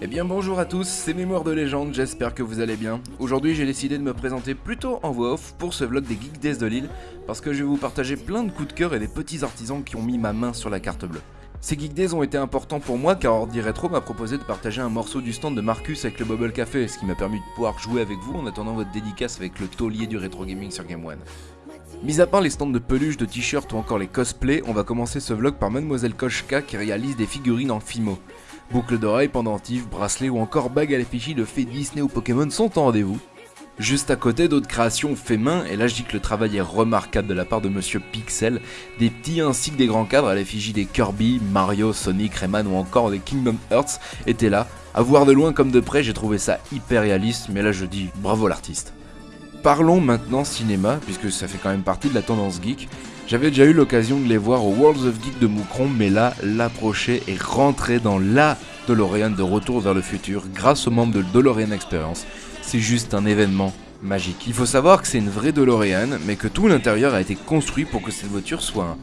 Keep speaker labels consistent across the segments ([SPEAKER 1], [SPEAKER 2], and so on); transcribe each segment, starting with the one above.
[SPEAKER 1] Eh bien bonjour à tous, c'est Mémoire de légende, j'espère que vous allez bien. Aujourd'hui j'ai décidé de me présenter plutôt en voix off pour ce vlog des Geek Days de Lille, parce que je vais vous partager plein de coups de cœur et des petits artisans qui ont mis ma main sur la carte bleue. Ces Geek Days ont été importants pour moi car Ordi Retro m'a proposé de partager un morceau du stand de Marcus avec le Bubble Café, ce qui m'a permis de pouvoir jouer avec vous en attendant votre dédicace avec le taulier du rétro gaming sur Game One. Mis à part les stands de peluches, de t-shirts ou encore les cosplays, on va commencer ce vlog par Mademoiselle Koshka qui réalise des figurines en Fimo. Boucles d'oreilles, pendentifs, bracelets ou encore bagues à l'effigie de fées Disney ou Pokémon sont en rendez-vous. Juste à côté, d'autres créations fait main, et là je dis que le travail est remarquable de la part de Monsieur Pixel, des petits ainsi que des grands cadres à l'effigie des Kirby, Mario, Sonic, Rayman ou encore des Kingdom Hearts étaient là. À voir de loin comme de près, j'ai trouvé ça hyper réaliste, mais là je dis bravo l'artiste. Parlons maintenant cinéma, puisque ça fait quand même partie de la tendance geek. J'avais déjà eu l'occasion de les voir au Worlds of Geek de Moucron, mais là, l'approcher et rentrer dans la DeLorean de Retour vers le futur grâce aux membres de DeLorean Experience. C'est juste un événement magique. Il faut savoir que c'est une vraie DeLorean, mais que tout l'intérieur a été construit pour que cette voiture soit un...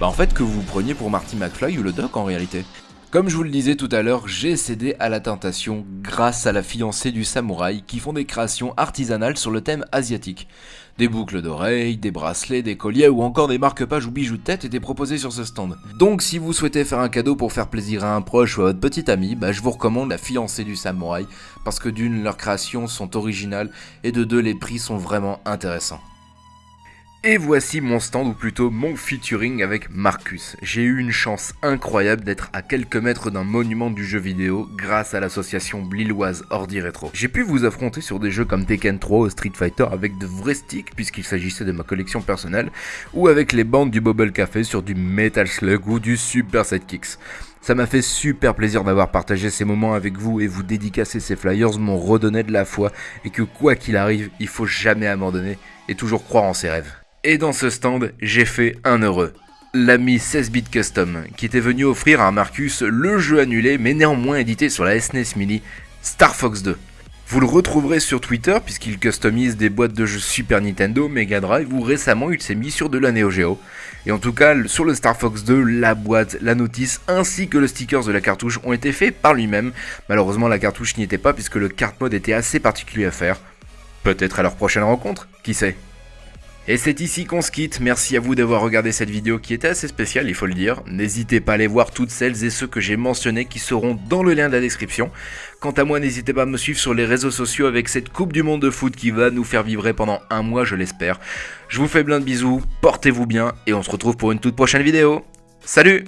[SPEAKER 1] Bah en fait que vous preniez pour Marty McFly ou le Doc en réalité. Comme je vous le disais tout à l'heure, j'ai cédé à la tentation grâce à la fiancée du samouraï qui font des créations artisanales sur le thème asiatique. Des boucles d'oreilles, des bracelets, des colliers ou encore des marque-pages ou bijoux de tête étaient proposés sur ce stand. Donc si vous souhaitez faire un cadeau pour faire plaisir à un proche ou à votre petit ami, bah, je vous recommande la fiancée du samouraï parce que d'une leurs créations sont originales et de deux les prix sont vraiment intéressants. Et voici mon stand, ou plutôt mon featuring avec Marcus. J'ai eu une chance incroyable d'être à quelques mètres d'un monument du jeu vidéo grâce à l'association lilloise Ordi Retro. J'ai pu vous affronter sur des jeux comme Tekken 3 ou Street Fighter avec de vrais sticks puisqu'il s'agissait de ma collection personnelle, ou avec les bandes du Bubble Café sur du Metal Slug ou du Super Sidekicks. Ça m'a fait super plaisir d'avoir partagé ces moments avec vous et vous dédicacer ces flyers m'ont redonné de la foi et que quoi qu'il arrive, il faut jamais abandonner et toujours croire en ses rêves. Et dans ce stand, j'ai fait un heureux. L'ami 16-bit Custom, qui était venu offrir à Marcus le jeu annulé mais néanmoins édité sur la SNES e Mini, Star Fox 2. Vous le retrouverez sur Twitter puisqu'il customise des boîtes de jeux Super Nintendo, Mega Drive ou récemment il s'est mis sur de la Neo Geo. Et en tout cas, sur le Star Fox 2, la boîte, la notice ainsi que le sticker de la cartouche ont été faits par lui-même. Malheureusement, la cartouche n'y était pas puisque le cart mode était assez particulier à faire. Peut-être à leur prochaine rencontre, qui sait et c'est ici qu'on se quitte, merci à vous d'avoir regardé cette vidéo qui était assez spéciale, il faut le dire. N'hésitez pas à aller voir toutes celles et ceux que j'ai mentionnés qui seront dans le lien de la description. Quant à moi, n'hésitez pas à me suivre sur les réseaux sociaux avec cette Coupe du Monde de foot qui va nous faire vibrer pendant un mois, je l'espère. Je vous fais plein de bisous, portez-vous bien et on se retrouve pour une toute prochaine vidéo. Salut